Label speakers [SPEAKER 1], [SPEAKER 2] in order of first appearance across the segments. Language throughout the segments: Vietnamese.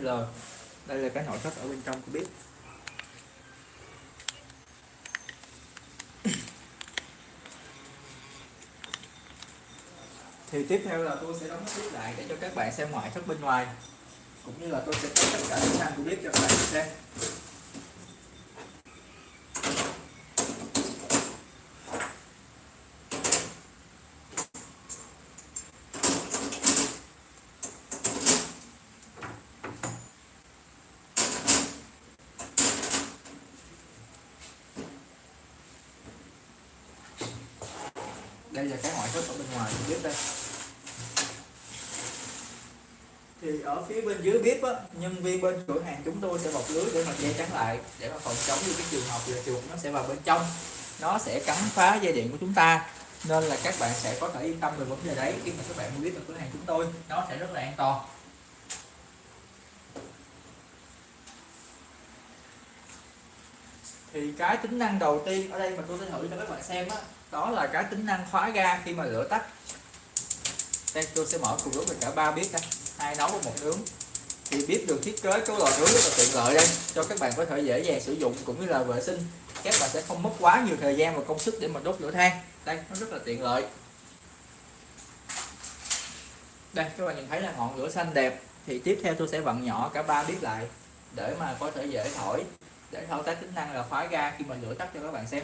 [SPEAKER 1] SL đây là cái nội thất ở bên trong của bếp thì tiếp theo là tôi sẽ đóng bếp lại để cho các bạn xem ngoại thất bên ngoài. Cũng như là tôi sẽ test tất cả các năng của bếp cho các bạn xem. Đây là cái ngoại thất ở bên ngoài của bếp đây. Thì ở phía bên dưới bếp á, nhân viên bên cửa hàng chúng tôi sẽ bọc lưới để mà che chắn lại để mà phòng chống như cái trường hợp là chuột nó sẽ vào bên trong. Nó sẽ cắn phá dây điện của chúng ta nên là các bạn sẽ có thể yên tâm về vấn đề đấy khi mà các bạn mua bếp ở cửa hàng chúng tôi. Nó sẽ rất là an toàn. Thì cái tính năng đầu tiên ở đây mà tôi sẽ thử cho các bạn xem á đó là cái tính năng khóa ga khi mà lửa tắt. Đây, tôi sẽ mở cùng lúc với cả ba bếp đây hai nấu và một nướng. Thì bếp được thiết kế cái lò nướng rất là tiện lợi đây, cho các bạn có thể dễ dàng sử dụng cũng như là vệ sinh. Các bạn sẽ không mất quá nhiều thời gian và công sức để mà đốt lửa than. Đây, nó rất là tiện lợi. Đây, các bạn nhìn thấy là ngọn lửa xanh đẹp. Thì tiếp theo tôi sẽ vặn nhỏ cả ba bếp lại để mà có thể dễ thổi, để thao tác tính năng là khóa ga khi mà lửa tắt cho các bạn xem.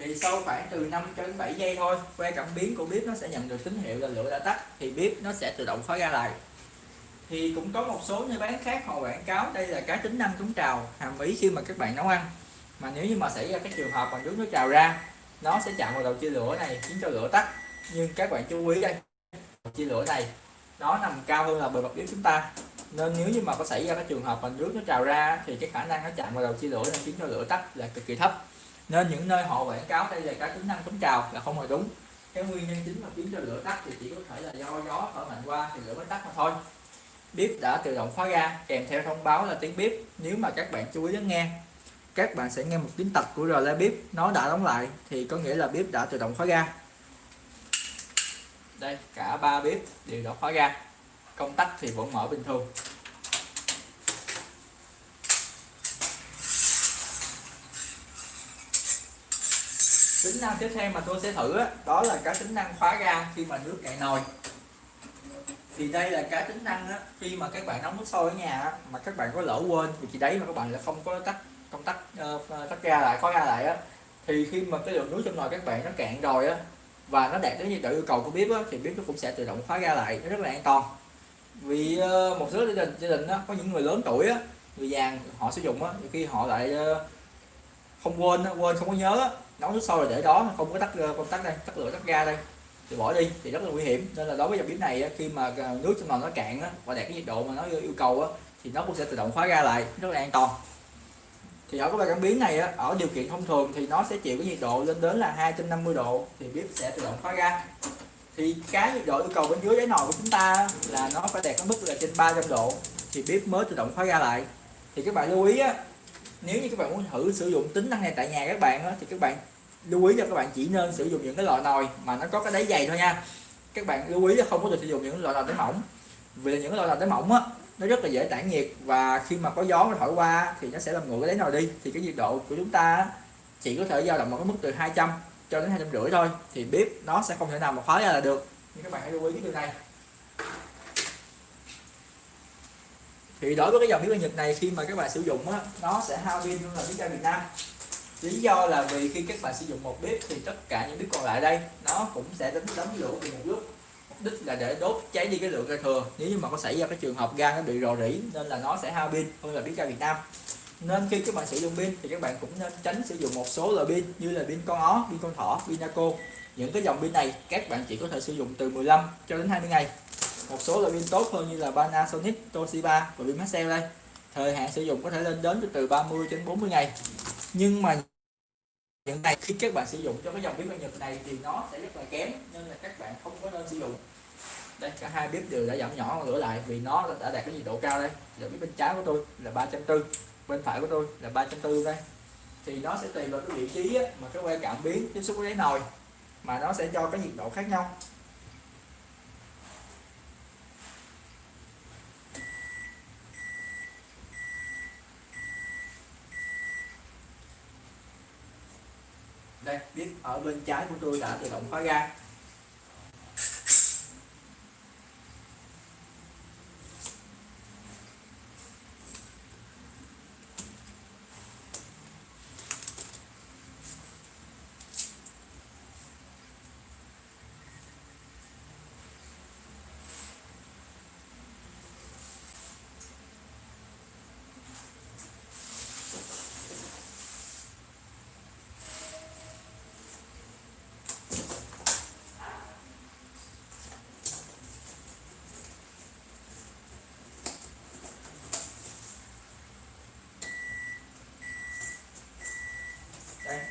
[SPEAKER 1] Thì sau khoảng từ 5 cho đến 7 giây thôi, que cảm biến của bếp nó sẽ nhận được tín hiệu là lửa đã tắt, thì bếp nó sẽ tự động khói ra lại. Thì cũng có một số nơi bán khác họ quảng cáo đây là cái tính năng chống trào, hàm ý khi mà các bạn nấu ăn. Mà nếu như mà xảy ra cái trường hợp mà nước nó trào ra, nó sẽ chạm vào đầu chia lửa này, khiến cho lửa tắt. Nhưng các bạn chú ý đây chia lửa này, nó nằm cao hơn là bề mặt bếp chúng ta. Nên nếu như mà có xảy ra cái trường hợp mà nước nó trào ra, thì cái khả năng nó chạm vào đầu chia lửa này khiến cho lửa tắt là cực kỳ thấp nên những nơi họ quảng cáo đây là các tính năng chống trào là không hề đúng. Cái nguyên nhân chính mà khiến cho lửa tắt thì chỉ có thể là do gió thổi mạnh qua thì lửa mới tắt mà thôi. Bếp đã tự động khóa ga, kèm theo thông báo là tiếng bếp nếu mà các bạn chú ý lắng nghe, các bạn sẽ nghe một tiếng tạch của rờ bếp nó đã đóng lại thì có nghĩa là bếp đã tự động khóa ga. Đây, cả ba bếp đều đã khóa ga. Công tắc thì vẫn mở bình thường. Tính năng tiếp theo mà tôi sẽ thử đó, đó là cái tính năng khóa ga khi mà nước cạn nồi. Thì đây là cái tính năng đó, khi mà các bạn nấu nước sôi ở nhà mà các bạn có lỡ quên thì chỉ đấy mà các bạn là không có tắt công tắc uh, ờ, tắt ga lại khóa ga lại á thì khi mà cái lượng nước trong nồi các bạn nó cạn rồi á và nó đạt đến nhiệt độ yêu cầu của bếp á, thì bếp nó cũng sẽ tự động khóa ga lại nó rất là an toàn. Vì uh, một số gia đình gia đình đó, có những người lớn tuổi á, người già họ sử dụng á, khi họ lại uh, không quên quên không có nhớ nấu nước sôi rồi để đó không có tắt ờ, công tắc đây tắt lửa tắt ga đây. Thì bỏ đi thì rất là nguy hiểm. Nên là đối với dòng bếp này khi mà ờ, nước trong nồi nó cạn và đạt cái nhiệt độ mà nó yêu cầu thì nó cũng sẽ tự động khóa ga lại rất là an toàn. Thì ở cái bài cảm biến này ở điều kiện thông thường thì nó sẽ chịu cái nhiệt độ lên đến là 250 độ thì bếp sẽ tự động khóa ga. Thì cái nhiệt độ yêu cầu bên dưới đáy nồi của chúng ta là nó phải đạt cái mức là trên 300 độ thì bếp mới tự động khóa ga lại. Thì các bạn lưu ý á nếu như các bạn muốn thử sử dụng tính năng này tại nhà các bạn á, thì các bạn lưu ý cho các bạn chỉ nên sử dụng những cái loại nồi mà nó có cái đáy dày thôi nha. Các bạn lưu ý là không có được sử dụng những loại nồi đáy mỏng. Vì những loại nồi đáy mỏng á nó rất là dễ tản nhiệt và khi mà có gió nó thổi qua thì nó sẽ làm nguội cái đáy nồi đi. Thì cái nhiệt độ của chúng ta chỉ có thể dao động ở cái mức từ 200 cho đến hai trăm rưỡi thôi. Thì bếp nó sẽ không thể nào mà khóa ra là được. Nhưng các bạn hãy lưu ý cái điều này. Thì đối với cái dòng bếp ga Nhật này khi mà các bạn sử dụng á, nó sẽ hao pin hơn là bếp ga Việt Nam lý do là vì khi các bạn sử dụng một bếp thì tất cả những bếp còn lại đây nó cũng sẽ đánh đóng lửa cùng một lúc mục đích là để đốt cháy đi cái lượng ra thừa. Nếu như mà có xảy ra cái trường hợp ga nó bị rò rỉ nên là nó sẽ hao pin hơn là bếp ga Việt Nam. Nên khi các bạn sử dụng pin thì các bạn cũng nên tránh sử dụng một số loại pin như là pin con ó, pin con thỏ, pin naco. Những cái dòng pin này các bạn chỉ có thể sử dụng từ 15 cho đến 20 ngày. Một số loại pin tốt hơn như là Panasonic, Toshiba và pin Maxell đây. Thời hạn sử dụng có thể lên đến từ 30 đến 40 ngày. Nhưng mà những này khi các bạn sử dụng cho cái dòng bếp ga Nhật này thì nó sẽ rất là kém, nên là các bạn không có nên sử dụng. Đây, cả hai bếp đều đã giảm nhỏ lửa lại vì nó đã đạt cái nhiệt độ cao đây. Giờ bếp bên trái của tôi là 340 bên phải của tôi là 340 đây. Thì nó sẽ tùy vào cái vị trí mà cái que cảm biến tiếp xúc với đáy nồi, mà nó sẽ cho cái nhiệt độ khác nhau. Đây biết ở bên trái của tôi đã tự động khóa ga.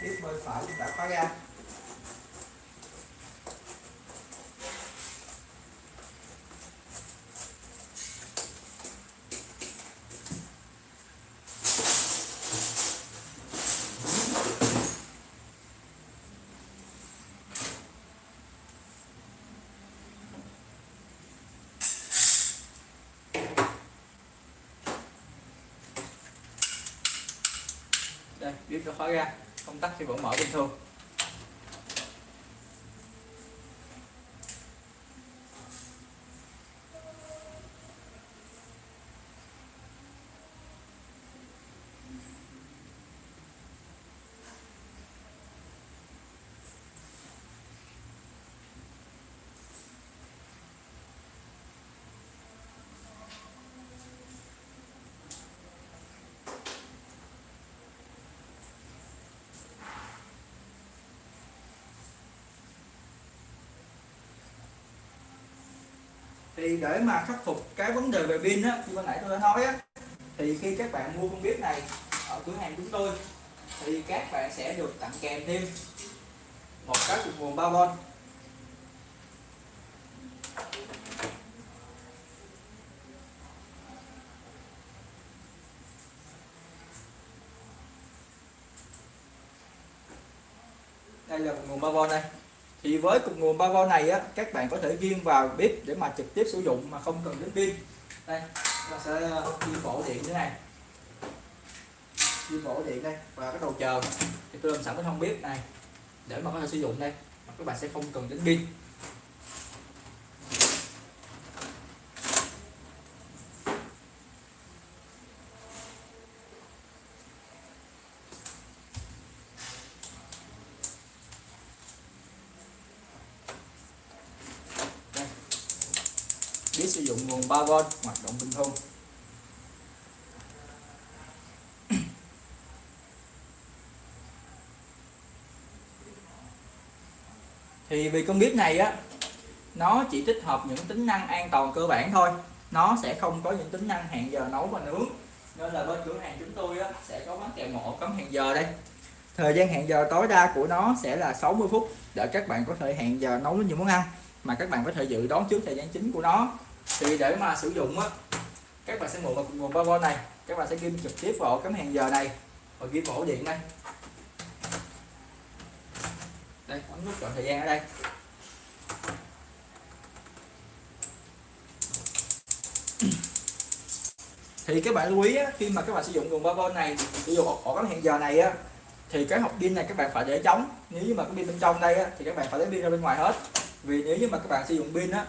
[SPEAKER 1] Tiếp bên phải chúng ta khóa ga đây bếp đã khóa ra công tắc thì vẫn mở bình thường. Thì để mà khắc phục cái vấn đề về pin á, như ban nãy tôi đã nói á, thì khi các bạn mua con bếp này ở cửa hàng chúng tôi, thì các bạn sẽ được tặng kèm thêm một cái cục nguồn 3V đây là nguồn 3V đây thì với cục nguồn 3V này á, các bạn có thể ghim vào bếp để mà trực tiếp sử dụng mà không cần đến pin. Đây, ta sẽ ờ, ghim bổ điện thế này. Ghim bổ điện đây và cái đầu chờ. Thì tôi làm sẵn cái thông bếp này để mà có thể sử dụng đây. Mà các bạn sẽ không cần đến pin. Biết sử dụng nguồn 3V hoạt động bình thường. Thì vì con bếp này á nó chỉ tích hợp những tính năng an toàn cơ bản thôi. Nó sẽ không có những tính năng hẹn giờ nấu và nướng. Nên là bên cửa hàng chúng tôi á, sẽ có bán kèm một ổ cắm hẹn giờ đây. Thời gian hẹn giờ tối đa của nó sẽ là 60 phút để các bạn có thể hẹn giờ nấu những món ăn mà các bạn có thể dự đoán trước thời gian chính của nó thì để mà sử dụng á các bạn sẽ mượn một nguồn 3V này các bạn sẽ ghim trực tiếp vào cái cắm hẹn giờ này và ghim ổ điện đây. Đây ấn nút chọn thời gian ở đây. Thì các bạn lưu ý á, khi mà các bạn sử dụng nguồn 3V này sử dụng ổ cắm hẹn giờ này á thì cái hộp pin này các bạn phải để trống. Nếu như mà cái pin bên trong đây á, thì các bạn phải lấy pin ra bên ngoài hết. Vì nếu như mà các bạn sử dụng pin á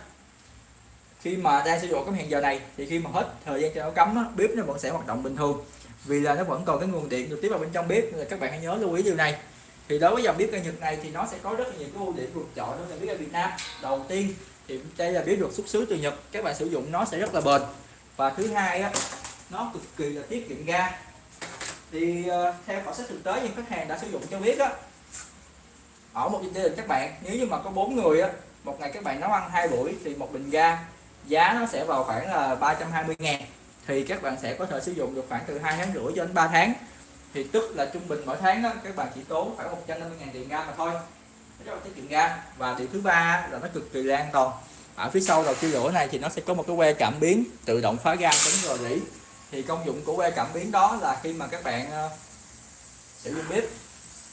[SPEAKER 1] khi mà đang sử dụng cái hẹn giờ này thì khi mà hết thời gian cho nó cấm á, bếp nó vẫn sẽ hoạt động bình thường. Vì là nó vẫn còn cái nguồn điện được tiếp vào bên trong bếp nên là các bạn hãy nhớ lưu ý điều này. Thì đối với dòng bếp ga Nhật này thì nó sẽ có rất là nhiều cái ưu điểm vượt trội đối với bếp ga Việt Nam. Đầu tiên thì đây là bếp được xuất xứ từ Nhật các bạn sử dụng nó sẽ rất là bền. Và thứ hai á nó cực kỳ là tiết kiệm ga. Thì uh, theo khảo sát thực tế những khách hàng đã sử dụng cho biết á ở một gia đình các bạn nếu như mà có bốn người á một ngày các bạn nấu ăn hai buổi thì một bình ga giá nó sẽ vào khoảng là 320 ngàn. Thì các bạn sẽ có thể sử dụng được khoảng từ 2 tháng rưỡi cho đến 3 tháng. Thì tức là trung bình mỗi tháng đó, các bạn chỉ tốn khoảng 150 ngàn tiền ga mà thôi. Rất là tiết kiệm ga. Và điều thứ ba là nó cực kỳ là an toàn. Ở phía sau đầu chiêu lửa này thì nó sẽ có một cái que cảm biến tự động phá ga tính rò rỉ. Thì công dụng của que cảm biến đó là khi mà các bạn ờ, sử dụng bếp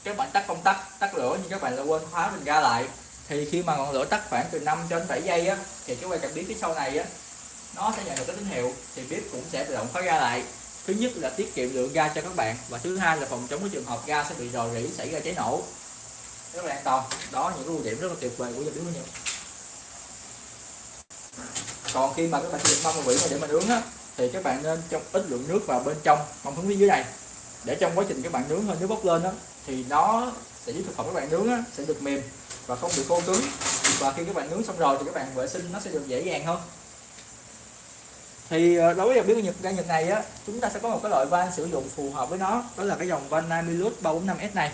[SPEAKER 1] các bạn tắt công tắc tắt lửa nhưng các bạn lại quên khóa bình ga lại thì khi mà ngọn lửa tắt khoảng từ 5 cho đến 7 giây á thì cái que cảm biến phía sau này á nó sẽ nhận được cái tín hiệu thì bếp cũng sẽ tự động khóa ga lại. Thứ nhất là tiết kiệm lượng ga cho các bạn và thứ hai là phòng chống cái trường hợp ga sẽ bị rò rỉ xảy ra cháy nổ. Rất là an toàn. Đó những cái ưu điểm rất là tuyệt vời của dòng bếp của nhật còn khi mà các bạn sử dụng mâm và vỉ để mà nướng á thì các bạn nên trong ít lượng nước vào bên trong mâm hướng phía dưới này. Để trong quá trình các bạn nướng hơi nước bốc lên đó thì nó sẽ giúp thực phẩm các bạn nướng á, sẽ được mềm và không bị khô cứng. Và khi các bạn nướng xong rồi thì các bạn vệ sinh nó sẽ được dễ dàng hơn. Thì ờ, đối với dòng bếp nhật, ga nhật này á, chúng ta sẽ có một cái loại van sử dụng phù hợp với nó, đó là cái dòng van Namilus 345S này.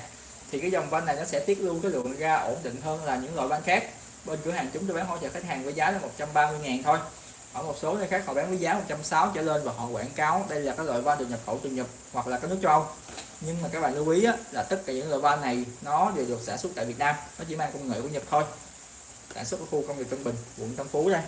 [SPEAKER 1] Thì cái dòng van này nó sẽ tiết lưu cái lượng ga ổn định hơn là những loại van khác. Bên cửa hàng chúng tôi bán hỗ trợ khách hàng với giá là 130 ngàn thôi. Ở một số nơi khác họ bán với giá 160 trở lên và họ quảng cáo đây là cái loại van được nhập khẩu từ Nhật hoặc là cái nước châu Âu nhưng mà các bạn lưu ý á, là tất cả những loại van này nó đều được sản xuất tại Việt Nam. Nó chỉ mang công nghệ của Nhật thôi. Sản xuất ở khu công nghiệp Tân Bình quận Tân Phú đây.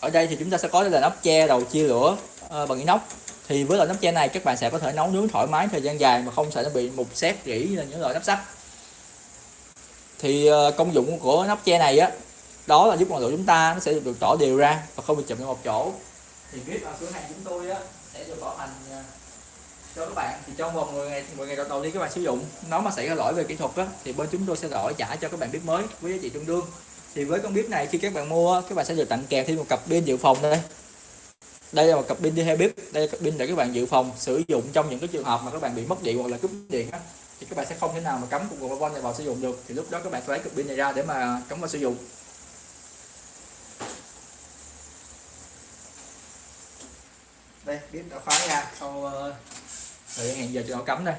[SPEAKER 1] Ở đây thì chúng ta sẽ có là nắp che đầu chia lửa à, bằng inox. Thì với loại nắp che này các bạn sẽ có thể nấu nướng thoải mái thời gian dài mà không sợ nó bị mục xét rỉ như là những loại nắp sắt. Thì ờ, công dụng của nắp che này á đó là giúp ngọn lửa chúng ta nó sẽ được tỏ đều ra và không bị chụm vào một chỗ. Thì biết ở cửa hàng chúng tôi á sẽ được bảo hành ờ, cho các bạn thì trong vòng 10 ngày 10 ngày đầu đầu tiên các bạn sử dụng nó mà xảy ra lỗi về kỹ thuật đó, thì bên chúng tôi sẽ đổi trả cho các bạn bếp mới với giá trị tương đương. Thì với con bếp này khi các bạn mua các bạn sẽ được tặng kèm thêm một cặp pin dự phòng đây. Đây là một cặp pin đi theo bếp đây là cặp pin để các bạn dự phòng sử dụng trong những cái trường hợp mà các bạn bị mất điện hoặc là cúp điện đó. thì các bạn sẽ không thể nào mà cắm cục nguồn này vào sử dụng được. Thì lúc đó các bạn phải lấy cặp pin này ra để mà cắm vào sử dụng. Đây bếp đã khóa ra sau rồi thời hẹn giờ cho nó cắm đây.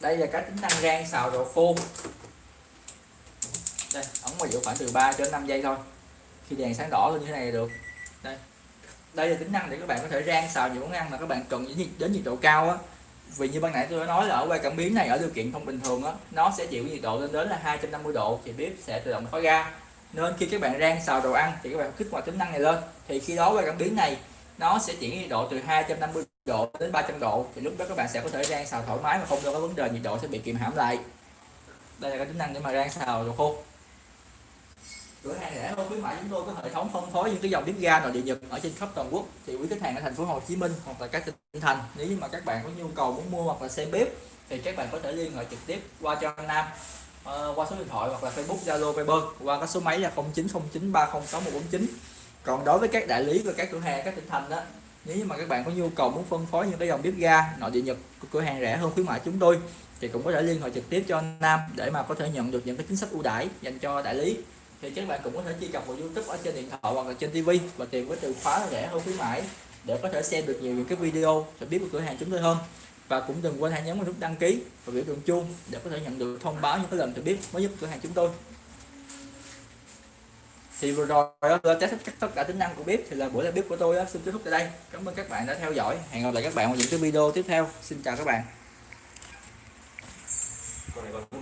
[SPEAKER 1] Đây là cái tính năng rang xào đồ khô. Đây ống mà giữ khoảng từ 3 đến 5 giây thôi. Khi đèn sáng đỏ lên như thế này là được. Đây. Đây là tính năng để các bạn có thể rang xào những món ăn mà các bạn cần đến nhiệt, đến nhiệt độ cao á. Vì như ban nãy tôi đã nói là ở quay cảm biến này ở điều kiện không bình thường á nó sẽ chịu nhiệt độ lên đến là 250 độ. Thì bếp sẽ tự động khóa ga nên khi các bạn rang xào đồ ăn thì các bạn kích hoạt tính năng này lên. Thì khi đó quay cảm biến này, nó sẽ chuyển nhiệt độ từ 250 độ đến 300 độ. Thì lúc đó các bạn sẽ có thể rang xào thoải mái mà không có vấn đề nhiệt độ sẽ bị kìm hãm lại. Đây là cái tính năng để mà rang xào đồ khô. Cửa hàng rẻ hơn khuyến mại chúng tôi có hệ thống phân phối những cái dòng bếp ga nội địa nhật ở trên khắp toàn quốc. Thì quý khách hàng ở thành phố Hồ Chí Minh hoặc là các tỉnh thành, nếu như mà các bạn có nhu cầu muốn mua hoặc là xem bếp, thì các bạn có thể liên hệ trực tiếp qua cho Nam uh, qua số điện thoại hoặc là Facebook Zalo Viber qua các số máy là 0909306149 còn đối với các đại lý và các cửa hàng các tỉnh thành đó nếu như mà các bạn có nhu cầu muốn phân phối những cái dòng bếp ga nội địa nhật của cửa hàng rẻ hơn khuyến mại chúng tôi thì cũng có thể liên hệ trực tiếp cho anh Nam để mà có thể nhận được những cái chính sách ưu đãi dành cho đại lý. Thì các bạn cũng có thể truy cập vào YouTube ở trên điện thoại hoặc là trên TV và tìm với từ khóa rẻ hơn khuyến mãi để có thể xem được nhiều những cái video cho biết của cửa hàng chúng tôi hơn và cũng đừng quên hãy nhấn vào nút đăng ký và biểu tượng chuông để có thể nhận được thông báo những cái lần được biết mới nhất cửa hàng chúng tôi. Thì vừa rồi tôi test tất cả tính năng của bếp thì là buổi live bếp của tôi xin kết thúc tại đây. Cảm ơn các bạn đã theo dõi. Hẹn gặp lại các bạn vào những cái video tiếp theo. Xin chào các bạn.